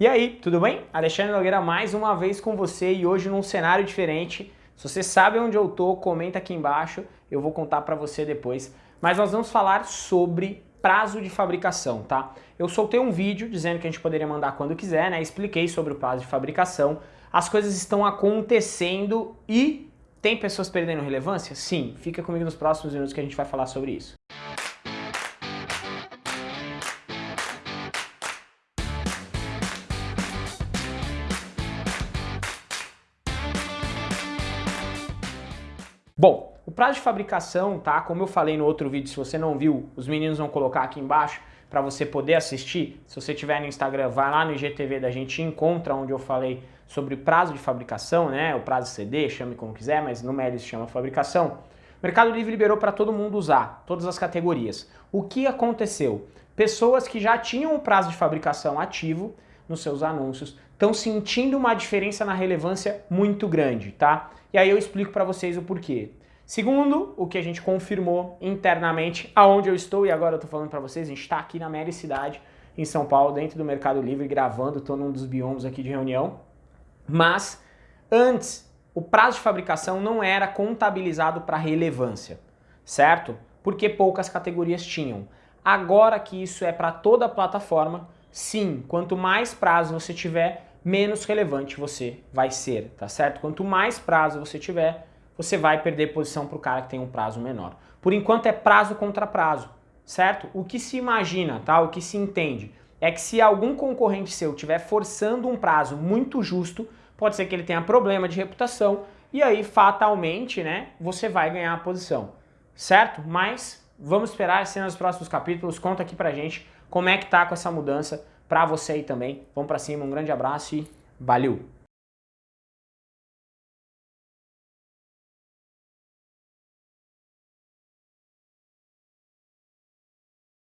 E aí, tudo bem? Alexandre Nogueira mais uma vez com você e hoje num cenário diferente. Se você sabe onde eu tô, comenta aqui embaixo, eu vou contar para você depois. Mas nós vamos falar sobre prazo de fabricação, tá? Eu soltei um vídeo dizendo que a gente poderia mandar quando quiser, né? Expliquei sobre o prazo de fabricação. As coisas estão acontecendo e tem pessoas perdendo relevância? Sim, fica comigo nos próximos minutos que a gente vai falar sobre isso. Bom, o prazo de fabricação, tá? Como eu falei no outro vídeo, se você não viu, os meninos vão colocar aqui embaixo para você poder assistir. Se você tiver no Instagram, vai lá no IGTV da gente encontra onde eu falei sobre prazo de fabricação, né? O prazo CD, chame como quiser, mas no se chama fabricação. O Mercado Livre liberou para todo mundo usar, todas as categorias. O que aconteceu? Pessoas que já tinham o prazo de fabricação ativo nos seus anúncios estão sentindo uma diferença na relevância muito grande, tá? E aí eu explico para vocês o porquê. Segundo, o que a gente confirmou internamente, aonde eu estou e agora eu estou falando para vocês, a gente está aqui na Mera Cidade, em São Paulo, dentro do Mercado Livre, gravando, estou num dos biomas aqui de reunião. Mas, antes, o prazo de fabricação não era contabilizado para relevância, certo? Porque poucas categorias tinham. Agora que isso é para toda a plataforma, sim, quanto mais prazo você tiver, menos relevante você vai ser, tá certo? Quanto mais prazo você tiver, você vai perder posição para o cara que tem um prazo menor. Por enquanto é prazo contra prazo, certo? O que se imagina, tá? O que se entende é que se algum concorrente seu estiver forçando um prazo muito justo, pode ser que ele tenha problema de reputação e aí fatalmente, né, você vai ganhar a posição, certo? Mas vamos esperar ser nos próximos capítulos, conta aqui pra gente como é que tá com essa mudança para você aí também. Vamos para cima, um grande abraço e valeu!